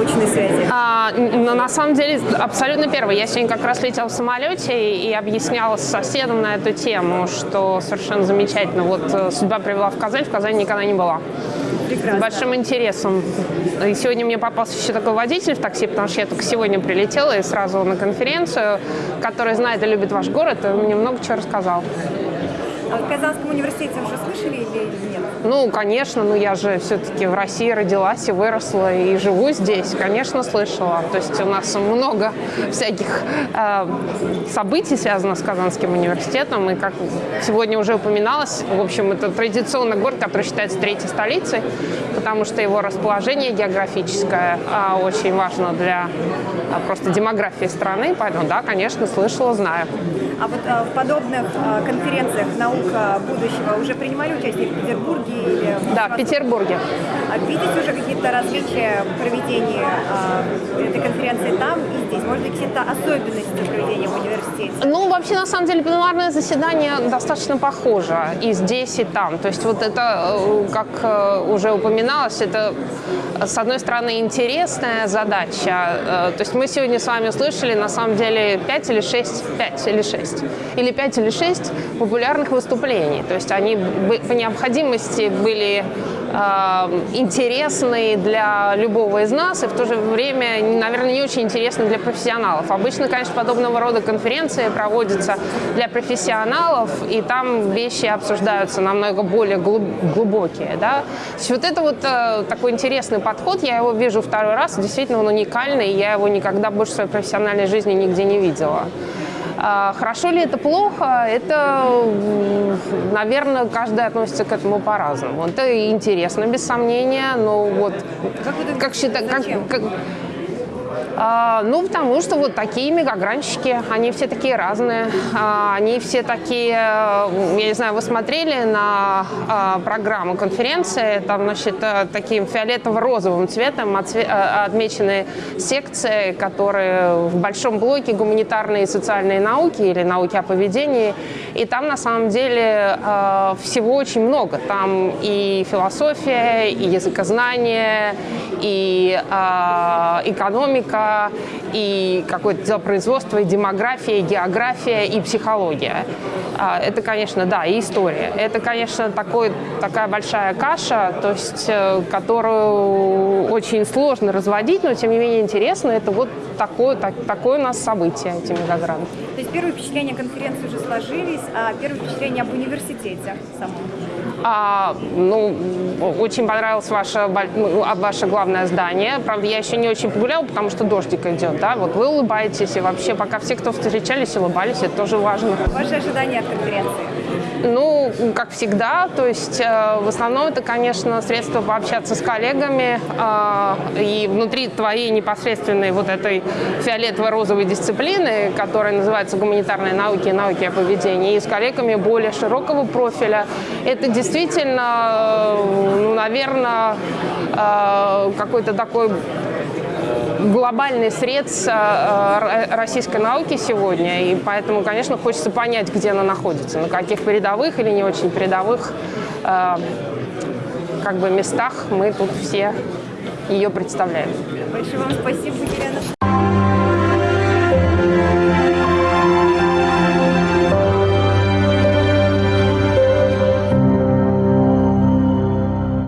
научные связи? А, но на самом деле абсолютно первый. Я сегодня как раз летела в самолете и, и объясняла с соседом на эту тему, что совершенно замечательно. Вот э, судьба привела в Казань, в Казани никогда не была. Прекрасно. С большим интересом. И сегодня мне попался еще такой водитель в такси, потому что я только сегодня прилетела и сразу на конференцию, который знает и любит ваш город, и мне много чего рассказал. А в Казанском университете уже слышали или нет? Ну, конечно, ну я же все-таки в России родилась и выросла, и живу здесь. Конечно, слышала. То есть у нас много всяких э, событий связано с Казанским университетом. И как сегодня уже упоминалось, в общем, это традиционный город, который считается третьей столицей, потому что его расположение географическое э, очень важно для э, просто демографии страны. Поэтому, да, конечно, слышала, знаю. А вот а, в подобных а, конференциях «Наука будущего» уже принимали участие в Петербурге или в Да, в? Петербурге. А видите уже какие-то различия проведения а, этой конференции там и здесь? Может быть, какие-то особенности проведения в университете? Ну, вообще, на самом деле, пленарное заседание достаточно похоже и здесь, и там. То есть вот это, э, как э, уже упоминалось, это, с одной стороны, интересная задача. Э, То есть мы сегодня с вами услышали, на самом деле, 5 или 6, 5 или 6, или 5 или 6 популярных выступлений. То есть они по необходимости были э, интересны для любого из нас и в то же время, наверное, не очень интересны для профессионалов. Обычно, конечно, подобного рода конференции проводятся для профессионалов, и там вещи обсуждаются намного более глуб- глубокие. Да? То есть вот это вот э, такой интересный подход, я его вижу второй раз, действительно он уникальный, я его никогда больше в своей профессиональной жизни нигде не видела. А Хорошо ли это плохо? Это, наверное, каждый относится к этому по-разному. Это интересно, без сомнения, но вот Как как считать, как, как- ну, потому что вот такие мегагранщики, они все такие разные, а, они все такие, э, я не знаю, вы смотрели на а, программу конференции, там, значит, э, таким фиолетово-розовым цветом э, отмечены секции, которые в большом блоке гуманитарные и социальные науки или науки о поведении, и там на самом деле всего очень много. Там и философия, и языкознание, и э, экономика, и какое-то делопроизводство, и демография, и география, и психология. А, Это, конечно, да, и история. Это, конечно, такой, такая большая каша, то есть, э, которую очень сложно разводить, но тем не менее интересно. Это вот такое, так- такое у нас событие, эти мегагранты. То есть первые впечатления конференции уже сложились, а первые впечатления об университете самом? А, ну, очень понравилось ваше, ваше главное здание. Правда, я еще не очень погуляла, потому что дождик идет, да. Вот вы улыбаетесь, и вообще, пока все, кто встречались, улыбались, это тоже важно. Ваши ожидания от конференции? Ну, как всегда, то есть э, в основном это, конечно, средство пообщаться с коллегами э, и внутри твоей непосредственной вот этой фиолетово-розовой дисциплины, которая называется гуманитарные науки и науки о поведении, и с коллегами более широкого профиля. Это действительно, э, ну, наверное, э, какой-то такой глобальный э, э, российской науки сегодня, и поэтому, конечно, хочется понять, где она находится, на каких передовых или не очень передовых э, как бы местах мы тут все ее представляем. Большое вам спасибо, Елена